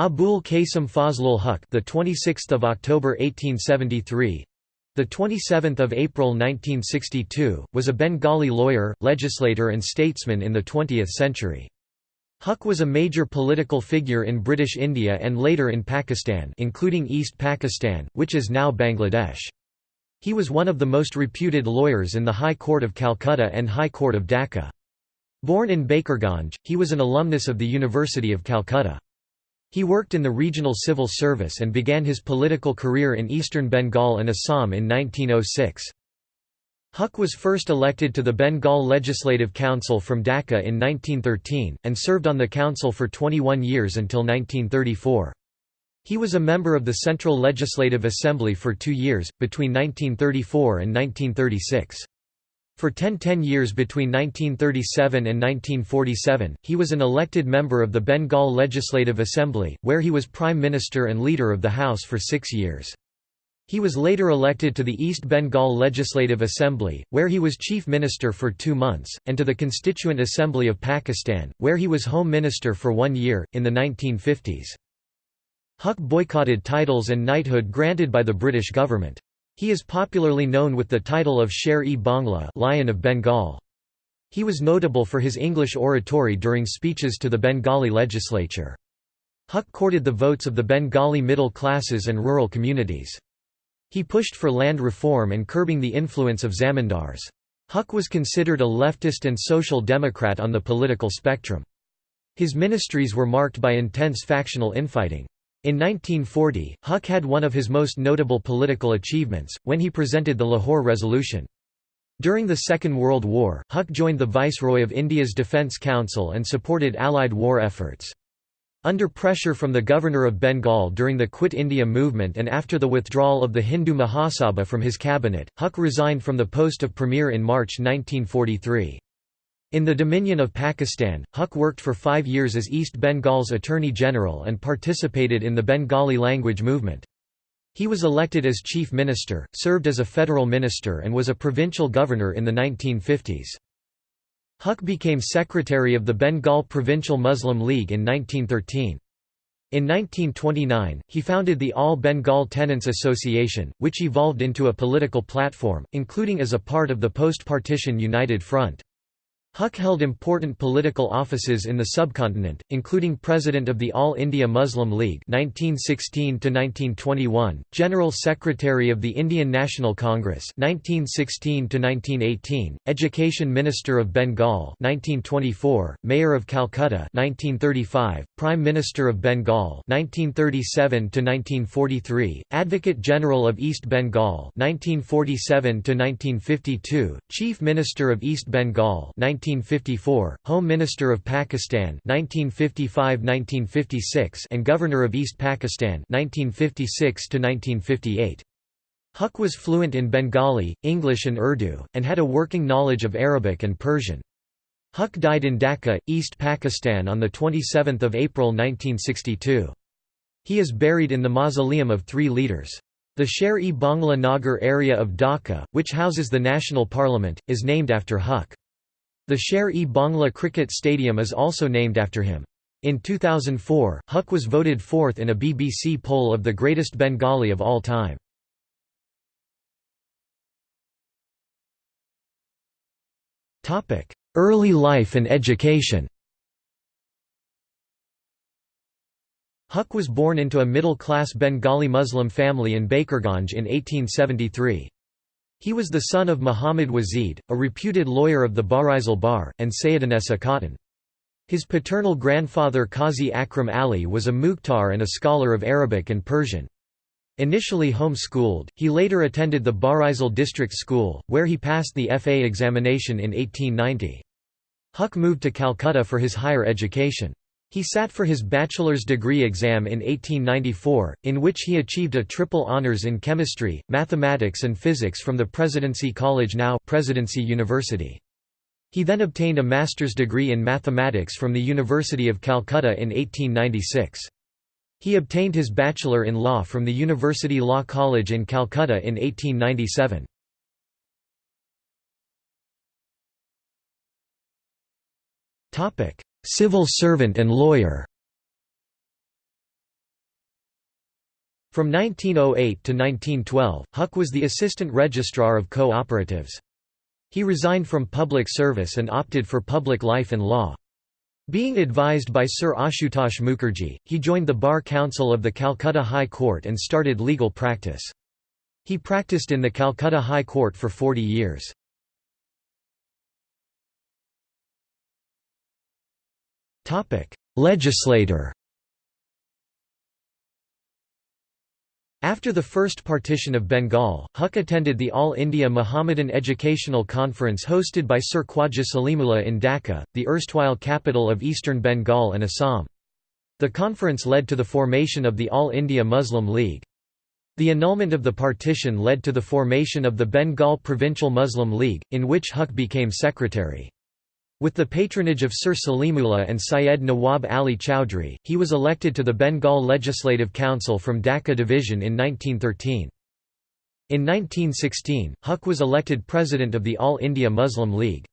Abul Qasim Fazlul Huq, the 26th of October 1873, the 27th of April 1962, was a Bengali lawyer, legislator and statesman in the 20th century. Huq was a major political figure in British India and later in Pakistan, including East Pakistan, which is now Bangladesh. He was one of the most reputed lawyers in the High Court of Calcutta and High Court of Dhaka. Born in Bakerganj, he was an alumnus of the University of Calcutta. He worked in the regional civil service and began his political career in eastern Bengal and Assam in 1906. Huq was first elected to the Bengal Legislative Council from Dhaka in 1913, and served on the council for 21 years until 1934. He was a member of the Central Legislative Assembly for two years, between 1934 and 1936. For 10–10 years between 1937 and 1947, he was an elected member of the Bengal Legislative Assembly, where he was Prime Minister and Leader of the House for six years. He was later elected to the East Bengal Legislative Assembly, where he was Chief Minister for two months, and to the Constituent Assembly of Pakistan, where he was Home Minister for one year, in the 1950s. Huq boycotted titles and knighthood granted by the British government. He is popularly known with the title of Sher-e-Bangla Lion of Bengal. He was notable for his English oratory during speeches to the Bengali legislature. Huq courted the votes of the Bengali middle classes and rural communities. He pushed for land reform and curbing the influence of zamindars. Huq was considered a leftist and social democrat on the political spectrum. His ministries were marked by intense factional infighting. In 1940, Huq had one of his most notable political achievements, when he presented the Lahore Resolution. During the Second World War, Huq joined the Viceroy of India's Defence Council and supported Allied war efforts. Under pressure from the Governor of Bengal during the Quit India movement and after the withdrawal of the Hindu Mahasabha from his cabinet, Huq resigned from the post of Premier in March 1943. In the Dominion of Pakistan, Huq worked for five years as East Bengal's Attorney General and participated in the Bengali language movement. He was elected as Chief Minister, served as a federal minister and was a provincial governor in the 1950s. Huq became secretary of the Bengal Provincial Muslim League in 1913. In 1929, he founded the All Bengal Tenants Association, which evolved into a political platform, including as a part of the post-partition United Front. Huq held important political offices in the subcontinent, including President of the All India Muslim League 1916 General Secretary of the Indian National Congress 1916 Education Minister of Bengal 1924, Mayor of Calcutta 1935, Prime Minister of Bengal 1937 Advocate General of East Bengal 1947 Chief Minister of East Bengal 19 1954, Home Minister of Pakistan 1955–1956 and Governor of East Pakistan 1956–1958. Huq was fluent in Bengali, English and Urdu, and had a working knowledge of Arabic and Persian. Huq died in Dhaka, East Pakistan on 27 April 1962. He is buried in the Mausoleum of Three Leaders. The Sher-e-Bangla Nagar area of Dhaka, which houses the national parliament, is named after Huq. The Sher-e-Bangla Cricket Stadium is also named after him. In 2004, Huq was voted fourth in a BBC poll of the greatest Bengali of all time. Early life and education Huq was born into a middle-class Bengali Muslim family in Bakerganj in 1873. He was the son of Muhammad Wazid, a reputed lawyer of the Barisal Bar, and Sayyidanessa Khatun. His paternal grandfather Qazi Akram Ali was a Mukhtar and a scholar of Arabic and Persian. Initially home-schooled, he later attended the Barisal District School, where he passed the FA examination in 1890. Huq moved to Calcutta for his higher education. He sat for his bachelor's degree exam in 1894, in which he achieved a triple honours in chemistry, mathematics and physics from the Presidency College now Presidency University. He then obtained a master's degree in mathematics from the University of Calcutta in 1896. He obtained his bachelor in law from the University Law College in Calcutta in 1897. Topic: Civil servant and lawyer From 1908 to 1912, Huq was the assistant registrar of co-operatives. He resigned from public service and opted for public life and law. Being advised by Sir Ashutosh Mukherjee, he joined the Bar Council of the Calcutta High Court and started legal practice. He practiced in the Calcutta High Court for 40 years. Legislator After the first partition of Bengal, Huq attended the All India Muhammadan Educational Conference hosted by Sir Khwaja Salimullah in Dhaka, the erstwhile capital of eastern Bengal and Assam. The conference led to the formation of the All India Muslim League. The annulment of the partition led to the formation of the Bengal Provincial Muslim League, in which Huq became secretary. With the patronage of Sir Salimullah and Syed Nawab Ali Chowdhury, he was elected to the Bengal Legislative Council from Dhaka Division in 1913. In 1916, Huq was elected president of the All India Muslim League.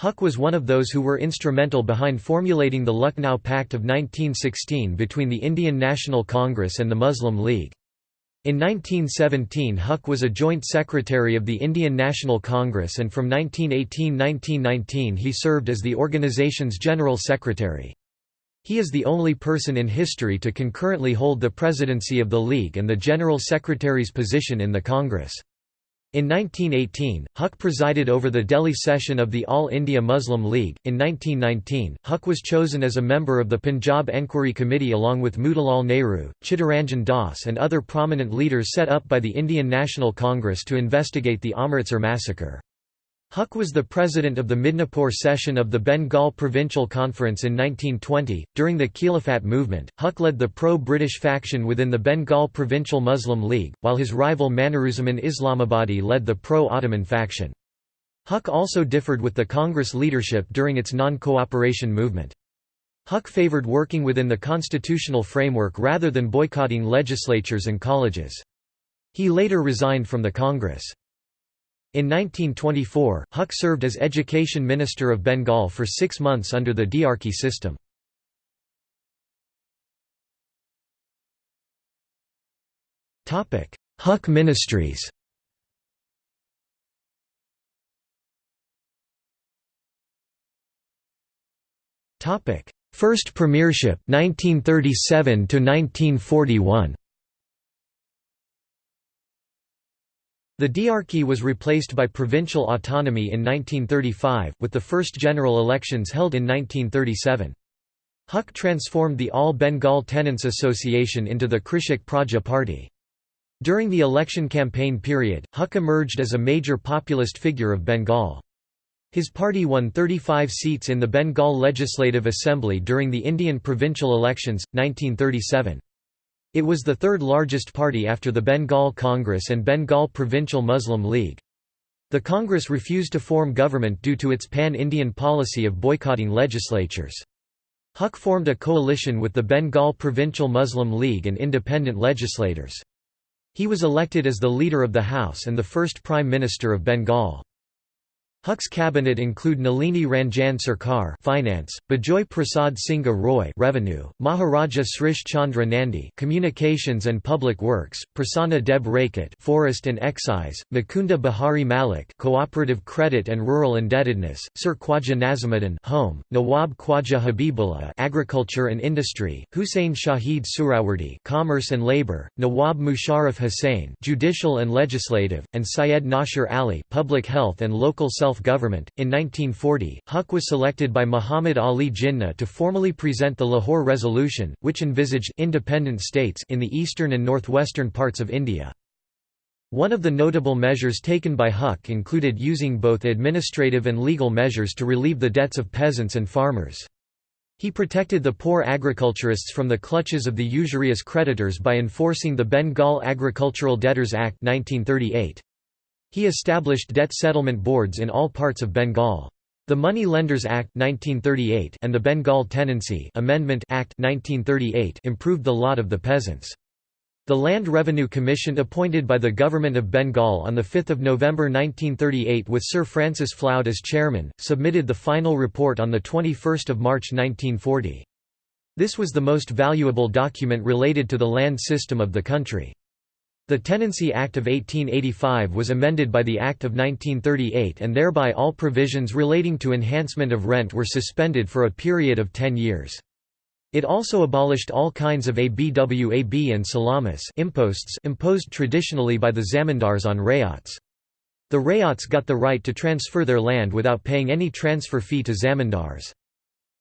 Huq was one of those who were instrumental behind formulating the Lucknow Pact of 1916 between the Indian National Congress and the Muslim League. In 1917 Huq was a joint secretary of the Indian National Congress and from 1918–1919 he served as the organization's general secretary. He is the only person in history to concurrently hold the presidency of the League and the general secretary's position in the Congress. In 1918, Huq presided over the Delhi session of the All India Muslim League. In 1919, Huq was chosen as a member of the Punjab Enquiry Committee along with Motilal Nehru, Chittaranjan Das, and other prominent leaders set up by the Indian National Congress to investigate the Amritsar massacre. Huq was the president of the Midnapore session of the Bengal Provincial Conference in 1920. During the Khilafat movement, Huq led the pro British faction within the Bengal Provincial Muslim League, while his rival Maniruzzaman Islamabadi led the pro Ottoman faction. Huq also differed with the Congress leadership during its non cooperation movement. Huq favored working within the constitutional framework rather than boycotting legislatures and colleges. He later resigned from the Congress. In 1924, Huq served as Education Minister of Bengal for six months under the Diarchy system. Huq Ministries First premiership 1937 to 1941 The diarchy was replaced by provincial autonomy in 1935, with the first general elections held in 1937. Huq transformed the All Bengal Tenants Association into the Krishak Praja Party. During the election campaign period, Huq emerged as a major populist figure of Bengal. His party won 35 seats in the Bengal Legislative Assembly during the Indian provincial elections, 1937. It was the third largest party after the Bengal Congress and Bengal Provincial Muslim League. The Congress refused to form government due to its pan-Indian policy of boycotting legislatures. Huq formed a coalition with the Bengal Provincial Muslim League and independent legislators. He was elected as the leader of the House and the first Prime Minister of Bengal. Huq's cabinet include Nalini Ranjan Sarkar (Finance), Bijoy Prasad Singha Roy (Revenue), Maharaja Srish Chandra Nandi (Communications and Public Works), Prasanna Deb Rakot (Forest and Excise), Mukunda Bihari Malik (Cooperative Credit and Rural Indebtedness), Sir Khwaja Nazimuddin (Home), Nawab Khwaja Habibullah (Agriculture and Industry), Hussein Shahid Suhrawardy (Commerce and Labor), Nawab Musharraf Hussain (Judicial and Legislative), and Syed Nasir Ali (Public Health and Local Self self-government. In 1940, Huq was selected by Muhammad Ali Jinnah to formally present the Lahore Resolution, which envisaged independent states in the eastern and northwestern parts of India. One of the notable measures taken by Huq included using both administrative and legal measures to relieve the debts of peasants and farmers. He protected the poor agriculturists from the clutches of the usurious creditors by enforcing the Bengal Agricultural Debtors Act 1938. He established debt settlement boards in all parts of Bengal. The Money Lenders Act 1938 and the Bengal Tenancy Amendment Act 1938 improved the lot of the peasants. The Land Revenue Commission appointed by the Government of Bengal on 5 November 1938 with Sir Francis Floud as chairman, submitted the final report on 21 March 1940. This was the most valuable document related to the land system of the country. The Tenancy Act of 1885 was amended by the Act of 1938 and thereby all provisions relating to enhancement of rent were suspended for a period of ten years. It also abolished all kinds of abwab and salamis imposts imposed traditionally by the zamindars on rayats. The rayats got the right to transfer their land without paying any transfer fee to zamindars.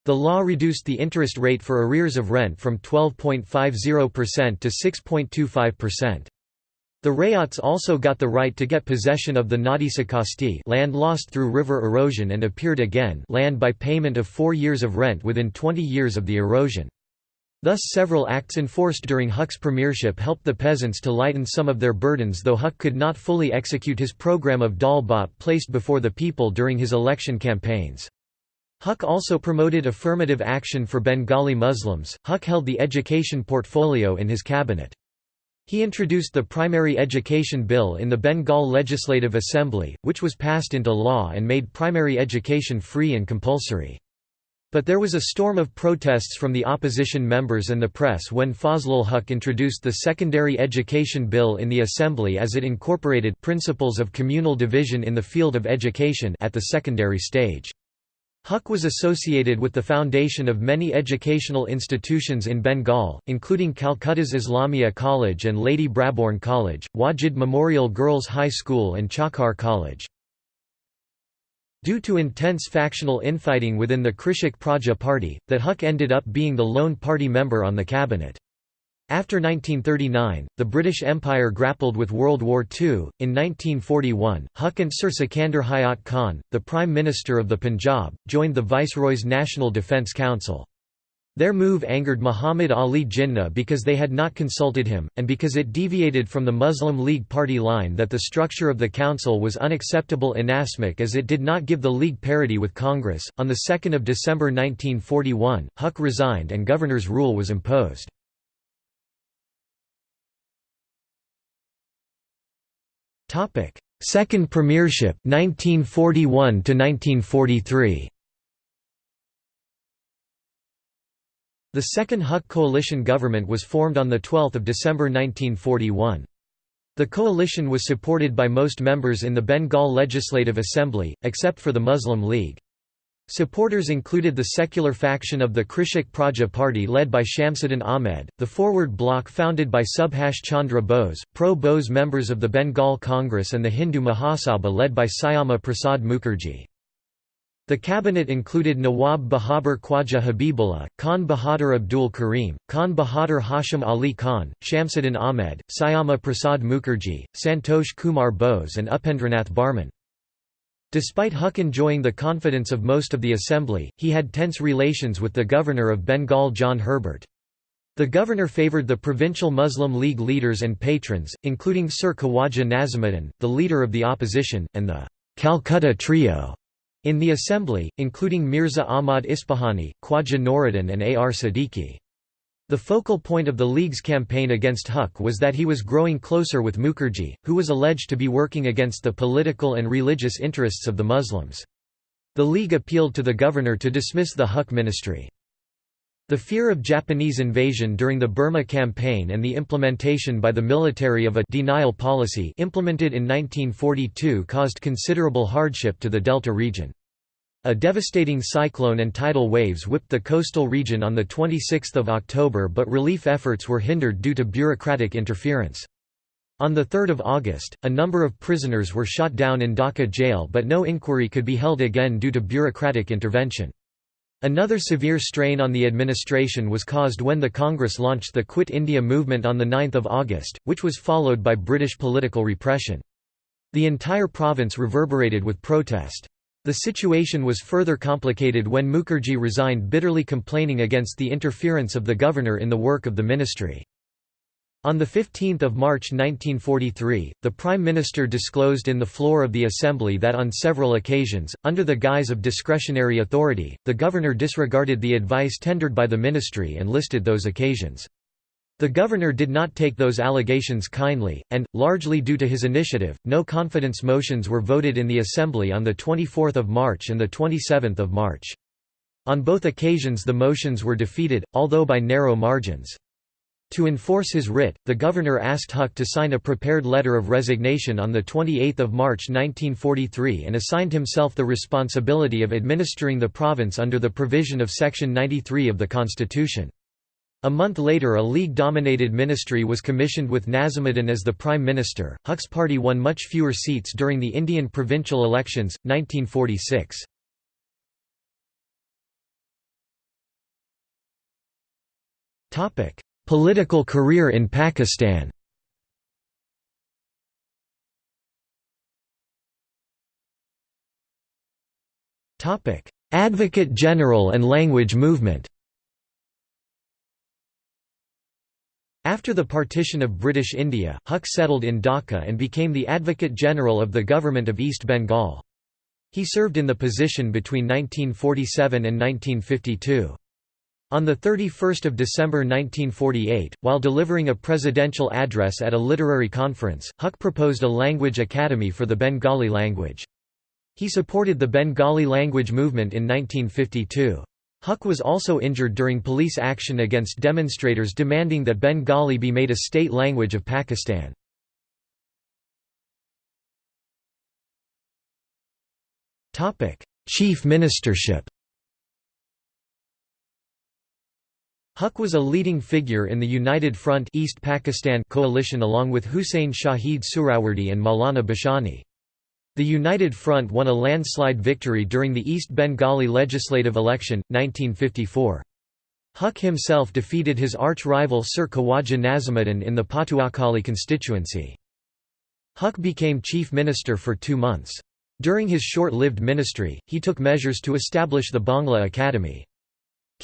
The law reduced the interest rate for arrears of rent from 12.50% to 6.25%. The Rayats also got the right to get possession of the Nadi Sakasti land lost through river erosion and appeared again land by payment of four years of rent within 20 years of the erosion. Thus several acts enforced during Huq's premiership helped the peasants to lighten some of their burdens though Huq could not fully execute his program of Dal Bhat placed before the people during his election campaigns. Huq also promoted affirmative action for Bengali Muslims. Huq held the education portfolio in his cabinet. He introduced the Primary Education Bill in the Bengal Legislative Assembly, which was passed into law and made primary education free and compulsory. But there was a storm of protests from the opposition members and the press when Fazlul Huq introduced the Secondary Education Bill in the Assembly as it incorporated principles of communal division in the field of education at the secondary stage. Huq was associated with the foundation of many educational institutions in Bengal, including Calcutta's Islamia College and Lady Brabourne College, Wajid Memorial Girls High School and Chakar College. Due to intense factional infighting within the Krishak Praja party, that Huq ended up being the lone party member on the cabinet. After 1939, the British Empire grappled with World War II. In 1941, Huq and Sir Sikandar Hayat Khan, the Prime Minister of the Punjab, joined the Viceroy's National Defence Council. Their move angered Muhammad Ali Jinnah because they had not consulted him, and because it deviated from the Muslim League party line that the structure of the council was unacceptable in Asmak as it did not give the League parity with Congress. On 2 December 1941, Huq resigned and governor's rule was imposed. Second premiership 1941 to 1943 The second Huq coalition government was formed on 12 December 1941. The coalition was supported by most members in the Bengal Legislative Assembly, except for the Muslim League. Supporters included the secular faction of the Krishak Praja Party led by Shamsuddin Ahmed, the Forward Bloc founded by Subhash Chandra Bose, pro-Bose members of the Bengal Congress and the Hindu Mahasabha led by Syama Prasad Mukherjee. The cabinet included Nawab Bahadur Khwaja Habibullah, Khan Bahadur Abdul Karim, Khan Bahadur Hashim Ali Khan, Shamsuddin Ahmed, Syama Prasad Mukherjee, Santosh Kumar Bose and Upendranath Barman. Despite Huq enjoying the confidence of most of the assembly, he had tense relations with the governor of Bengal John Herbert. The governor favoured the provincial Muslim League leaders and patrons, including Sir Khawaja Nazimuddin, the leader of the opposition, and the Calcutta Trio in the assembly, including Mirza Ahmad Ispahani, Khwaja Nouruddin and A. R. Siddiqui. The focal point of the League's campaign against Huq was that he was growing closer with Mukherjee, who was alleged to be working against the political and religious interests of the Muslims. The League appealed to the governor to dismiss the Huq ministry. The fear of Japanese invasion during the Burma campaign and the implementation by the military of a denial policy implemented in 1942 caused considerable hardship to the Delta region. A devastating cyclone and tidal waves whipped the coastal region on 26 October but relief efforts were hindered due to bureaucratic interference. On 3 August, a number of prisoners were shot down in Dhaka jail but no inquiry could be held again due to bureaucratic intervention. Another severe strain on the administration was caused when the Congress launched the Quit India movement on 9 August, which was followed by British political repression. The entire province reverberated with protest. The situation was further complicated when Mukherjee resigned bitterly complaining against the interference of the governor in the work of the ministry. On 15 March 1943, the Prime Minister disclosed in the floor of the Assembly that on several occasions, under the guise of discretionary authority, the governor disregarded the advice tendered by the ministry and listed those occasions. The governor did not take those allegations kindly, and, largely due to his initiative, no confidence motions were voted in the Assembly on 24 March and 27 March. On both occasions the motions were defeated, although by narrow margins. To enforce his writ, the governor asked Huq to sign a prepared letter of resignation on 28 March 1943 and assigned himself the responsibility of administering the province under the provision of Section 93 of the Constitution. A month later a League-dominated ministry was commissioned with Nazimuddin as the prime minister. Huq's party won much fewer seats during the Indian provincial elections, 1946. Topic: Political career in Pakistan Advocate General and language movement After the partition of British India, Huq settled in Dhaka and became the Advocate General of the Government of East Bengal. He served in the position between 1947 and 1952. On 31 December 1948, while delivering a presidential address at a literary conference, Huq proposed a language academy for the Bengali language. He supported the Bengali language movement in 1952. Huq was also injured during police action against demonstrators demanding that Bengali be made a state language of Pakistan. Chief ministership Huq was a leading figure in the United Front East Pakistan coalition along with Hussain Shahid Suhrawardy and Maulana Bhashani. The United Front won a landslide victory during the East Bengali legislative election, 1954. Huq himself defeated his arch-rival Sir Khawaja Nazimuddin in the Patuakhali constituency. Huq became chief minister for two months. During his short-lived ministry, he took measures to establish the Bangla Academy.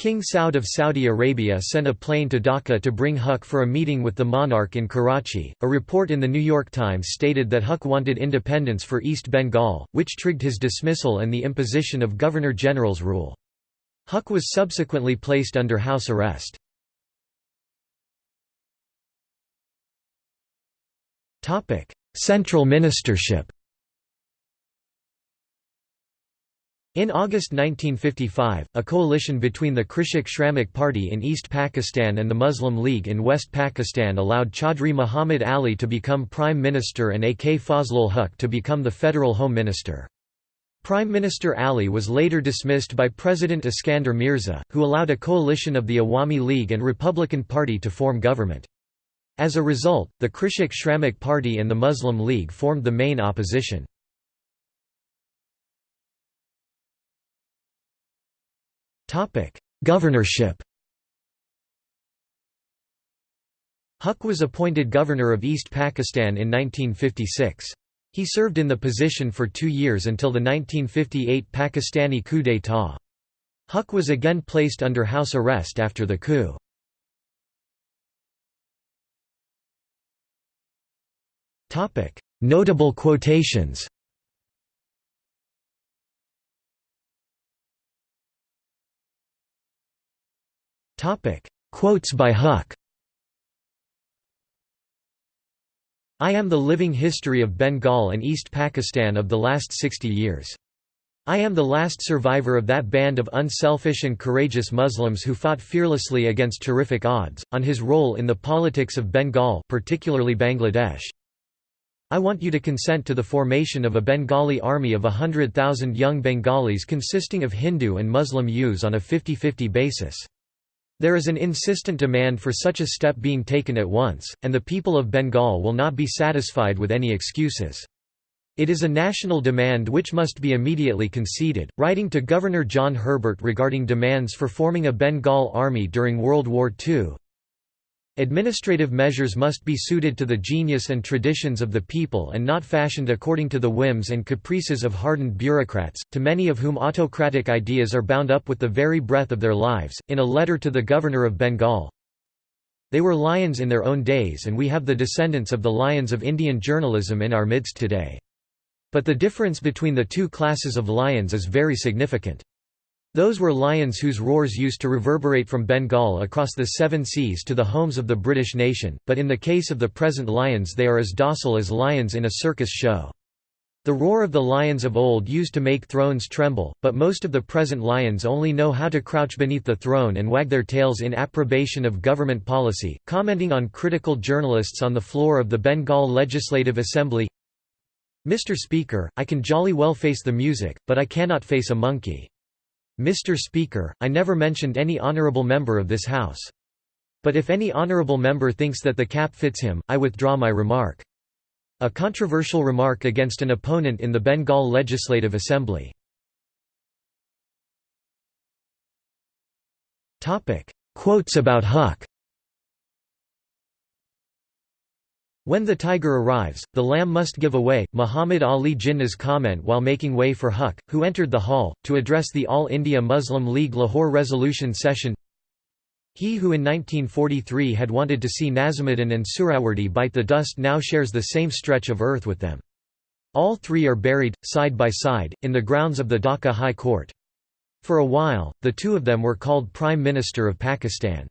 King Saud of Saudi Arabia sent a plane to Dhaka to bring Huq for a meeting with the monarch in Karachi. A report in the New York Times stated that Huq wanted independence for East Bengal, which triggered his dismissal and the imposition of Governor General's rule. Huq was subsequently placed under house arrest. Central ministership In August 1955, a coalition between the Krishak Shramik Party in East Pakistan and the Muslim League in West Pakistan allowed Chaudhry Muhammad Ali to become Prime Minister and AK Fazlul Huq to become the Federal Home Minister. Prime Minister Ali was later dismissed by President Iskander Mirza, who allowed a coalition of the Awami League and Republican Party to form government. As a result, the Krishak Shramik Party and the Muslim League formed the main opposition. Governorship Huq was appointed governor of East Pakistan in 1956. He served in the position for two years until the 1958 Pakistani coup d'état. Huq was again placed under house arrest after the coup. Notable quotations Quotes by Huq I am the living history of Bengal and East Pakistan of the last 60 years. I am the last survivor of that band of unselfish and courageous Muslims who fought fearlessly against terrific odds, on his role in the politics of Bengal particularly Bangladesh. I want you to consent to the formation of a Bengali army of a hundred thousand young Bengalis consisting of Hindu and Muslim youths on a 50-50 basis. There is an insistent demand for such a step being taken at once, and the people of Bengal will not be satisfied with any excuses. It is a national demand which must be immediately conceded. Writing to Governor John Herbert regarding demands for forming a Bengal army during World War II, Administrative measures must be suited to the genius and traditions of the people and not fashioned according to the whims and caprices of hardened bureaucrats, to many of whom autocratic ideas are bound up with the very breath of their lives. In a letter to the governor of Bengal, they were lions in their own days and we have the descendants of the lions of Indian journalism in our midst today. But the difference between the two classes of lions is very significant. Those were lions whose roars used to reverberate from Bengal across the seven seas to the homes of the British nation, but in the case of the present lions they are as docile as lions in a circus show. The roar of the lions of old used to make thrones tremble, but most of the present lions only know how to crouch beneath the throne and wag their tails in approbation of government policy. Commenting on critical journalists on the floor of the Bengal Legislative Assembly Mr. Speaker, I can jolly well face the music, but I cannot face a monkey. Mr. Speaker, I never mentioned any honourable member of this House. But if any honourable member thinks that the cap fits him, I withdraw my remark. A controversial remark against an opponent in the Bengal Legislative Assembly. Quotes about Huq When the tiger arrives, the lamb must give away. Muhammad Ali Jinnah's comment while making way for Huq, who entered the hall, to address the All India Muslim League Lahore resolution session he who in 1943 had wanted to see Nazimuddin and Suhrawardy bite the dust now shares the same stretch of earth with them. All three are buried, side by side, in the grounds of the Dhaka High Court. For a while, the two of them were called Prime Minister of Pakistan.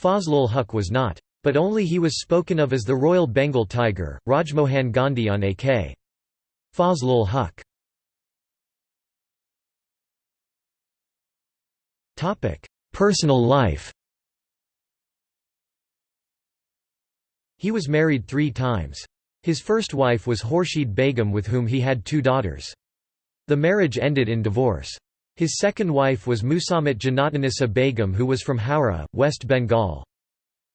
Fazlul Huq was not. But only he was spoken of as the Royal Bengal Tiger, Rajmohan Gandhi on A.K. Fazlul Huq. Personal life He was married three times. His first wife was Khurshid Begum with whom he had two daughters. The marriage ended in divorce. His second wife was Musammat Janatanissa Begum who was from Howrah, West Bengal.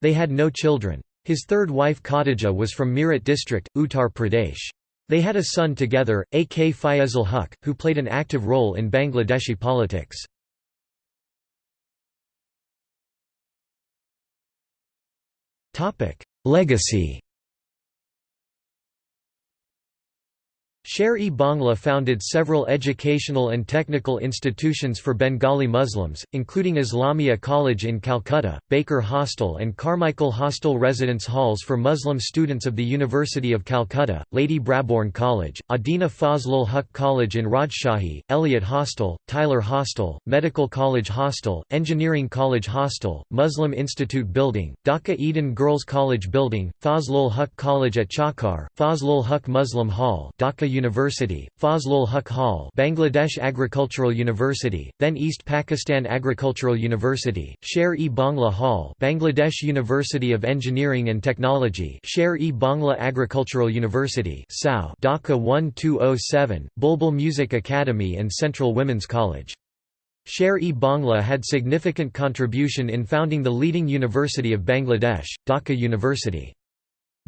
They had no children. His third wife Khadija was from Meerut district, Uttar Pradesh. They had a son together, A.K. Fayezul Huq, who played an active role in Bangladeshi politics. Legacy Sher-e Bangla founded several educational and technical institutions for Bengali Muslims, including Islamia College in Calcutta, Baker Hostel and Carmichael Hostel residence halls for Muslim students of the University of Calcutta, Lady Brabourne College, Adina Fazlul Huq College in Rajshahi, Eliot Hostel, Tyler Hostel, Medical College Hostel, Engineering College Hostel, Muslim Institute Building, Dhaka Eden Girls College Building, Fazlul Huq College at Chakar, Fazlul Huq Muslim Hall Dhaka University, Fazlul Huq Hall Bangladesh Agricultural University, then East Pakistan Agricultural University, Sher-e Bangla Hall Bangladesh University of Engineering and Technology Sher-e Bangla Agricultural University Dhaka 1207, Bulbul Music Academy and Central Women's College. Sher-e Bangla had significant contribution in founding the leading university of Bangladesh, Dhaka University.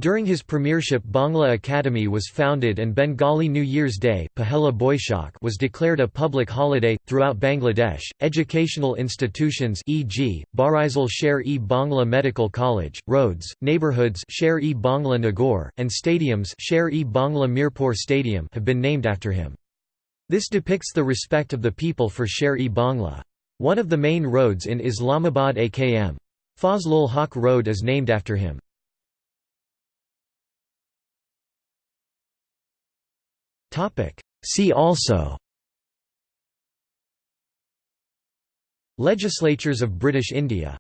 During his premiership Bangla Academy was founded and Bengali New Year's Day Pahela Boishak was declared a public holiday. Throughout Bangladesh, educational institutions e.g., Barisal Sher-e Bangla Medical College, roads, neighborhoods Sher-e Bangla Nagar, and stadiums Sher-e Bangla Mirpur Stadium have been named after him. This depicts the respect of the people for Sher-e Bangla. One of the main roads in Islamabad AKM. Fazlul Haq Road is named after him. See also Legislatures of British India